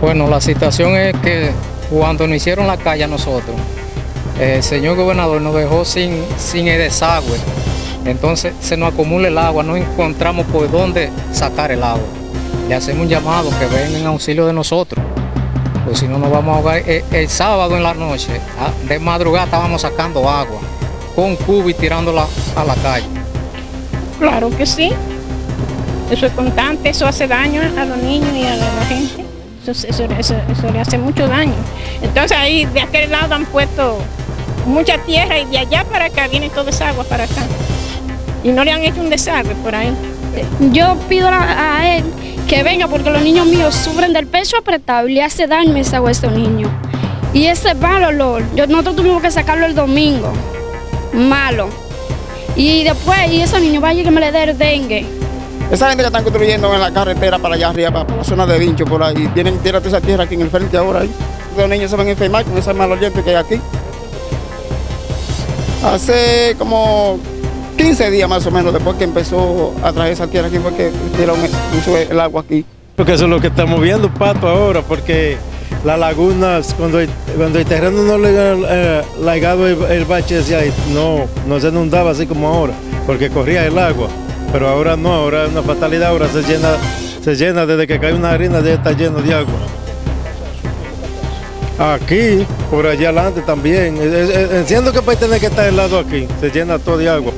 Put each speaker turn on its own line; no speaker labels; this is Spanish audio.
Bueno, la situación es que cuando nos hicieron la calle a nosotros, el señor gobernador nos dejó sin, sin el desagüe. Entonces se nos acumula el agua, no encontramos por dónde sacar el agua. Le hacemos un llamado que vengan en auxilio de nosotros, pues si no nos vamos a ahogar. El, el sábado en la noche, de madrugada estábamos sacando agua con cubo y tirándola a la calle.
Claro que sí. Eso es constante, eso hace daño a los niños y a la gente. Eso, eso- le hace mucho daño. Entonces ahí de aquel lado han puesto mucha tierra y de allá para acá viene toda esa agua para acá. Y no le han hecho un desagüe por ahí.
Yo pido a, él que venga porque los niños míos sufren del pecho apretado y le hace daño esa agua a estos niños. Y ese mal olor, yo, nosotros tuvimos que sacarlo el domingo, malo. Y después, y esos niños vayan que me le dé el dengue.
Esa gente que están construyendo en la carretera para allá arriba, para, la zona de Vincho, por ahí, tienen tira toda esa tierra aquí en el frente ahora. Ahí. Los niños se van a enfermar con esa mal oliente que hay aquí. Hace como 15 días más o menos después que empezó a traer esa tierra aquí, porque puso el agua aquí.
Porque eso es lo que estamos viendo, Pato, ahora, porque las lagunas, cuando el, cuando el terreno no le eh, lagado el, el bache hacia ahí, no, no se inundaba así como ahora, porque corría el agua. Pero ahora no, ahora es una fatalidad, ahora se llena, se llena desde que cae una harina, ya está lleno de agua. Aquí, por allá adelante también. Entiendo que puede tener que estar helado aquí, se llena todo de agua.